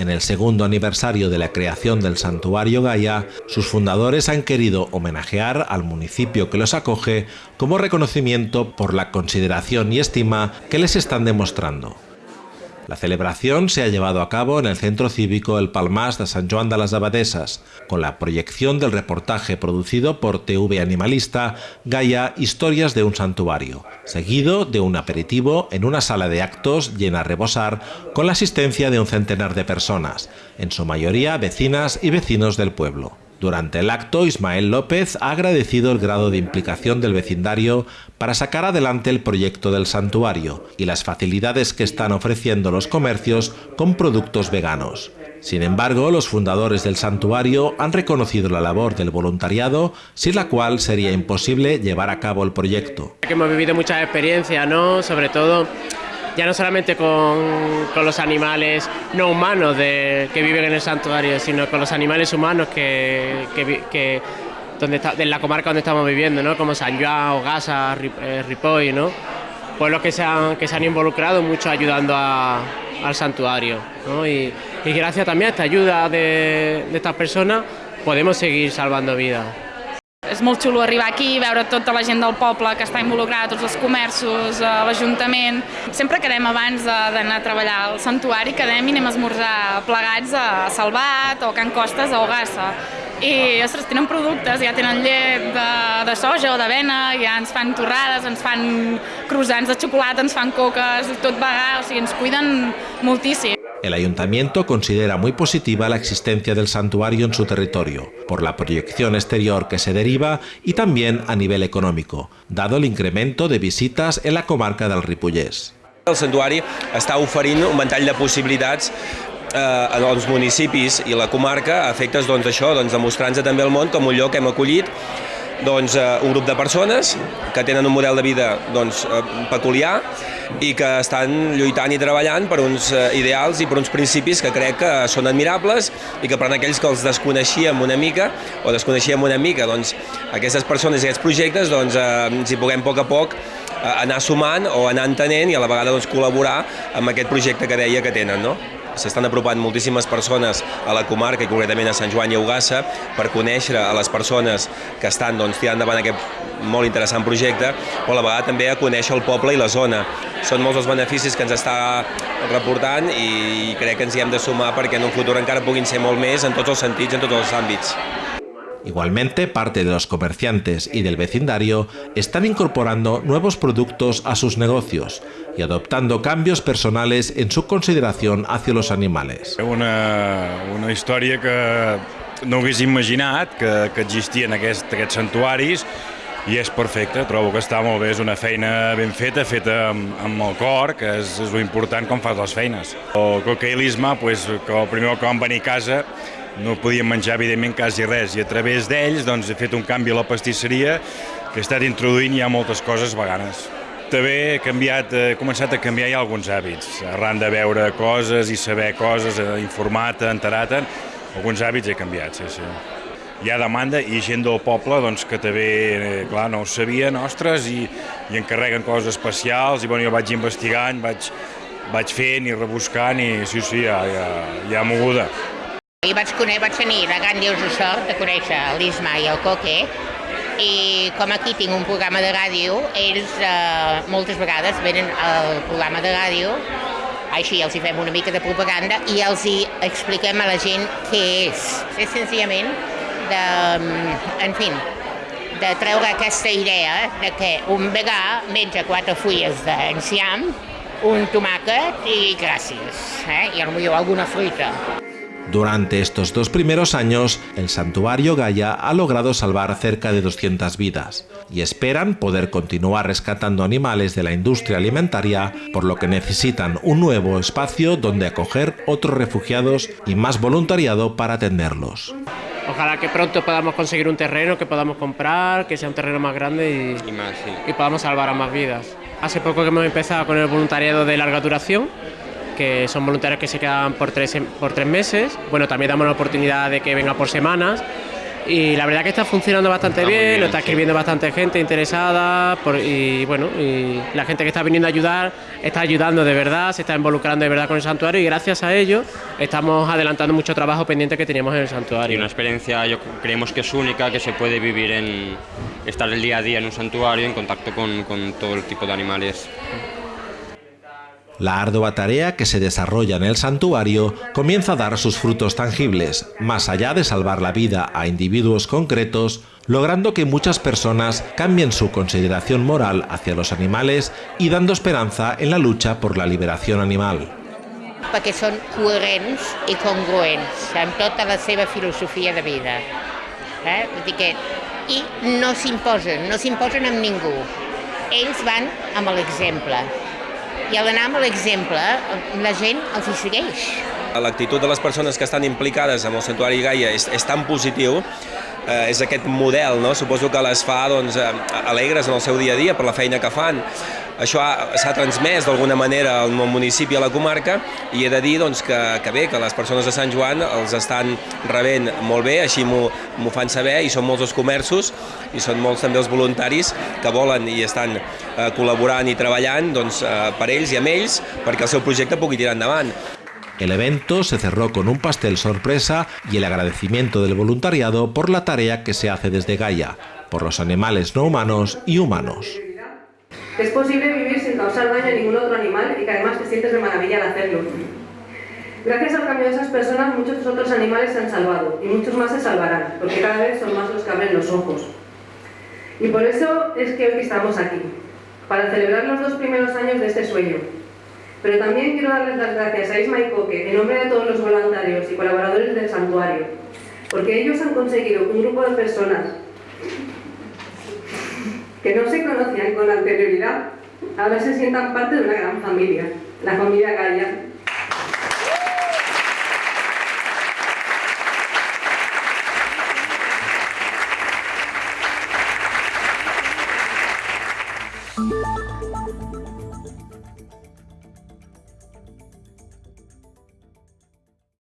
En el segundo aniversario de la creación del santuario Gaia, sus fundadores han querido homenajear al municipio que los acoge como reconocimiento por la consideración y estima que les están demostrando. La celebración se ha llevado a cabo en el Centro Cívico El Palmas de San Juan de las Abadesas, con la proyección del reportaje producido por TV Animalista Gaia Historias de un Santuario, seguido de un aperitivo en una sala de actos llena a rebosar con la asistencia de un centenar de personas, en su mayoría vecinas y vecinos del pueblo. Durante el acto, Ismael López ha agradecido el grado de implicación del vecindario para sacar adelante el proyecto del santuario y las facilidades que están ofreciendo los comercios con productos veganos. Sin embargo, los fundadores del santuario han reconocido la labor del voluntariado, sin la cual sería imposible llevar a cabo el proyecto. Hemos vivido muchas experiencias, ¿no? Sobre todo ya no solamente con, con los animales no humanos que viven en el santuario, sino con los animales humanos que, que, donde está, de la comarca donde estamos viviendo, ¿no? como San Joan, Ogasa, eh, Ripoll, ¿no? pueblos que se han, que se han involucrado mucho ayudando al santuario. ¿no? Y, y, gracias también a esta ayuda de estas personas podemos seguir salvando vidas. És molt xulo arribar aquí, veure tota la gent del poble que està involucrada, tots els comerços, eh, l'Ajuntament. Sempre quedem abans d'anar a treballar al santuari, quedem i anem a esmorzar plegats a Salvat o Can Costes o Ogassa. I, ostres, tenen productes, ja tenen llet de, de soja o d'avena, ja ens fan torrades, ens fan croissants de xocolata, ens fan coques, tot vegà, o sigui, ens cuiden moltíssim. El ayuntamiento considera muy positiva la existencia del santuario en su territorio, por la proyección exterior que se deriva y también a nivel económico, dado el incremento de visitas en la comarca del Ripollès. El santuari està oferint un ventall de possibilitats eh, als municipis i la comarca a efectes doncs, això, doncs, demostrant-se també al món com un lloc que hem acollit doncs, eh, un grup de persones que tenen un model de vida doncs, eh, peculiar i que estan lluitant i treballant per uns eh, ideals i per uns principis que crec que són admirables i que per aquells que els desconeixíem una mica o desconeixíem una mica doncs, aquestes persones i aquests projectes doncs, ens hi puguem a poc a poc anar sumant o anar entenent i a la vegada doncs, col·laborar amb aquest projecte que deia que tenen. No? S'estan apropant moltíssimes persones a la comarca i concretament a Sant Joan i Ugassa per conèixer a les persones que estan doncs, tirant endavant aquest molt interessant projecte, però a la vegada també a conèixer el poble i la zona. Són molts els beneficis que ens està reportant i crec que ens hi hem de sumar perquè en un futur encara puguin ser molt més en tots els sentits, en tots els àmbits. Igualmente, parte de los comerciantes y del vecindario están incorporando nuevos productos a sus negocios y adoptando cambios personales en su consideración hacia los animales. Una, una història que no hagués imaginat que, que existien aquest, aquests santuaris i és perfecte, trobo que està molt bé, és una feina ben feta, feta amb, amb el cor, que és, és important com fas les feines. El coqueilisme, pues, que el primer que vam venir a casa no podíem menjar, evidentment, quasi res, i a través d'ells doncs, he fet un canvi a la pastisseria que he estat introduint ja moltes coses veganes. També he, canviat, he començat a canviar ja alguns hàbits, arran de veure coses i saber coses, informar-te, enterar-te, alguns hàbits he canviat, sí, sí. Hi ha demanda i gent del poble doncs, que també, eh, clar, no ho sabien, ostres, i, i encarreguen coses especials, i bueno, jo vaig investigant, vaig, vaig fent i rebuscant, i sí, sí, hi ha, hi ha, hi ha moguda. I vaig, vaig tenir la gran lleus de sort de conèixer l'Isma i el Coque i com aquí tinc un programa de ràdio, ells eh, moltes vegades venen al programa de ràdio, així els hi fem una mica de propaganda i els hi expliquem a la gent què és. És senzillament de, en fi, de treure aquesta idea de que un vegà menja quatre fulles d'enciam, un tomàquet i gràcies, eh? i potser alguna fruita. Durante estos dos primeros años, el santuario Gaia ha logrado salvar cerca de 200 vidas y esperan poder continuar rescatando animales de la industria alimentaria, por lo que necesitan un nuevo espacio donde acoger otros refugiados y más voluntariado para atenderlos. Ojalá que pronto podamos conseguir un terreno que podamos comprar, que sea un terreno más grande y, I más, sí. y podamos salvar a más vidas. Hace poco que hemos empezado con el voluntariado de larga duración, que son voluntarios que se quedan por tres, por tres meses. Bueno, también damos la oportunidad de que venga por semanas y la verdad que está funcionando bastante bien, lo está escribiendo bastante gente interesada y bueno, y la gente que está viniendo a ayudar está ayudando de verdad, se está involucrando de verdad con el santuario y gracias a ello estamos adelantando mucho trabajo pendiente que teníamos en el santuario. Y una experiencia yo creemos que es única, que se puede vivir en estar el día a día en un santuario en contacto con, con todo el tipo de animales. La ardua tarea que se desarrolla en el santuario comienza a dar sus frutos tangibles, más allá de salvar la vida a individuos concretos, logrando que muchas personas cambien su consideración moral hacia los animales y dando esperanza en la lucha por la liberación animal. Perquè són coherents i congruents amb tota la seva filosofia de vida. Eh? Que, no s'imposen, no s'imposen amb ningú. Ells van amb l'exemple. I al anar amb l'exemple la gent els hi segueix. L'actitud de les persones que estan implicades amb el Santuari Gaia és, és tan positiu eh, és aquest model, no? suposo que les fa doncs, eh, alegres en el seu dia a dia per la feina que fan. Això s'ha transmès d'alguna manera al municipi, a la comarca, i he de dir doncs, que, que bé, que les persones de Sant Joan els estan rebent molt bé, així m'ho fan saber, i són molts els comerços, i són molts també els voluntaris que volen i estan eh, col·laborant i treballant doncs, eh, per ells i amb ells perquè el seu projecte pugui tirar endavant. El evento se cerró con un pastel sorpresa y el agradecimiento del voluntariado por la tarea que se hace desde Gaia, por los animales no humanos y humanos. Es posible vivir sin causar daño a ningún otro animal y que además te sientes de maravilla al hacerlo. Gracias al cambio de esas personas, muchos otros animales se han salvado y muchos más se salvarán, porque cada vez son más los que abren los ojos. Y por eso es que hoy estamos aquí, para celebrar los dos primeros años de este sueño, pero también quiero darles las gracias a Isma y Coque, en nombre de todos los voluntarios y colaboradores del santuario, porque ellos han conseguido un grupo de personas que no se conocían con anterioridad, ahora se sientan parte de una gran familia, la familia Gaia,